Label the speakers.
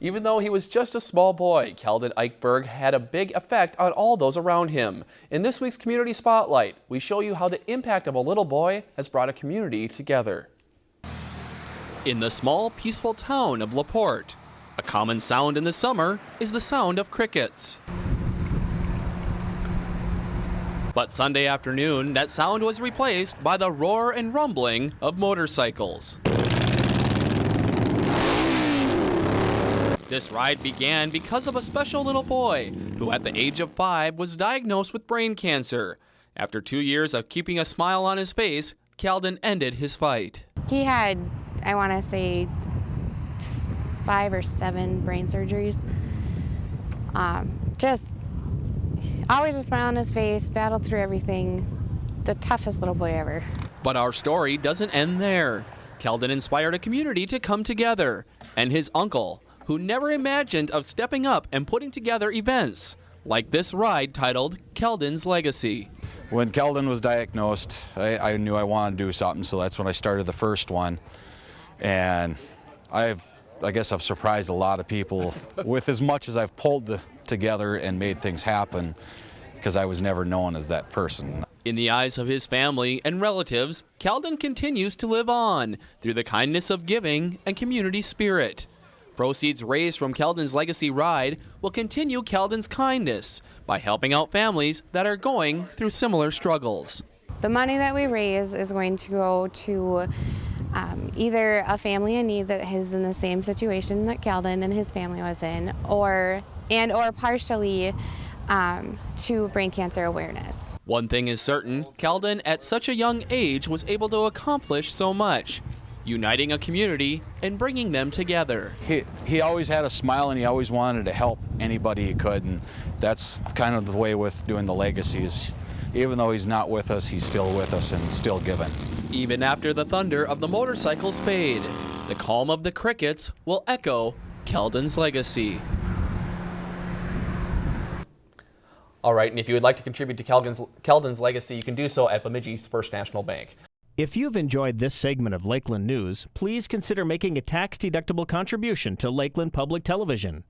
Speaker 1: Even though he was just a small boy, Keldon Eichberg had a big effect on all those around him. In this week's Community Spotlight, we show you how the impact of a little boy has brought a community together. In the small, peaceful town of LaPorte, a common sound in the summer is the sound of crickets. But Sunday afternoon, that sound was replaced by the roar and rumbling of motorcycles. This ride began because of a special little boy who, at the age of five, was diagnosed with brain cancer. After two years of keeping a smile on his face, Keldon ended his fight.
Speaker 2: He had, I want to say, five or seven brain surgeries. Um, just always a smile on his face, battled through everything. The toughest little boy ever.
Speaker 1: But our story doesn't end there. Keldon inspired a community to come together, and his uncle, who never imagined of stepping up and putting together events like this ride titled Keldon's Legacy.
Speaker 3: When Keldon was diagnosed, I, I, knew I wanted to do something, so that's when I started the first one. And I've, I guess I've surprised a lot of people with as much as I've pulled the, together and made things happen because I was never known as that person.
Speaker 1: In the eyes of his family and relatives, Keldon continues to live on through the kindness of giving and community spirit. Proceeds raised from Keldon's Legacy Ride will continue Keldon's kindness by helping out families that are going through similar struggles.
Speaker 2: The money that we raise is going to go to um, either a family in need that is in the same situation that Keldon and his family was in, or and or partially um, to brain cancer awareness.
Speaker 1: One thing is certain, Keldon at such a young age was able to accomplish so much uniting a community and bringing them together.
Speaker 3: He, he always had a smile and he always wanted to help anybody he could and that's kind of the way with doing the legacies. Even though he's not with us, he's still with us and still giving.
Speaker 1: Even after the thunder of the motorcycles fade, the calm of the crickets will echo Keldon's legacy. All right, and if you would like to contribute to Keldon's, Keldon's legacy, you can do so at Bemidji's First National Bank.
Speaker 4: If you've enjoyed this segment of Lakeland News, please consider making a tax-deductible contribution to Lakeland Public Television.